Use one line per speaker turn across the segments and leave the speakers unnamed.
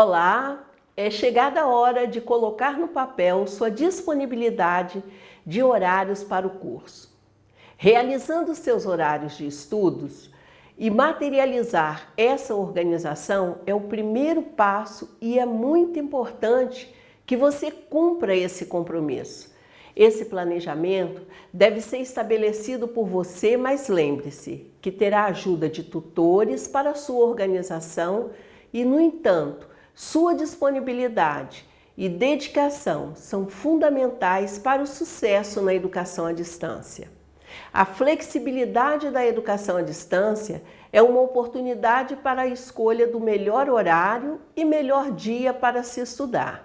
Olá, é chegada a hora de colocar no papel sua disponibilidade de horários para o curso. Realizando seus horários de estudos e materializar essa organização é o primeiro passo e é muito importante que você cumpra esse compromisso. Esse planejamento deve ser estabelecido por você, mas lembre-se que terá ajuda de tutores para a sua organização e, no entanto, sua disponibilidade e dedicação são fundamentais para o sucesso na educação à distância. A flexibilidade da educação à distância é uma oportunidade para a escolha do melhor horário e melhor dia para se estudar.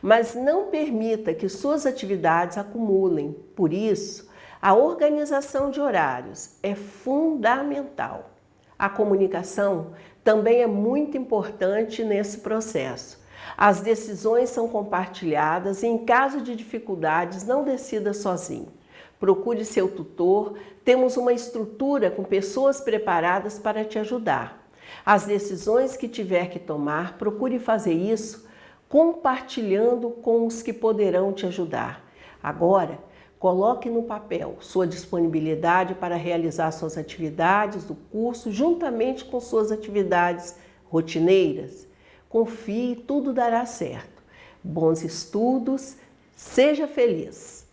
Mas não permita que suas atividades acumulem. Por isso, a organização de horários é fundamental. A comunicação também é muito importante nesse processo. As decisões são compartilhadas e, em caso de dificuldades, não decida sozinho. Procure seu tutor, temos uma estrutura com pessoas preparadas para te ajudar. As decisões que tiver que tomar, procure fazer isso compartilhando com os que poderão te ajudar. Agora, Coloque no papel sua disponibilidade para realizar suas atividades do curso juntamente com suas atividades rotineiras. Confie, tudo dará certo. Bons estudos, seja feliz!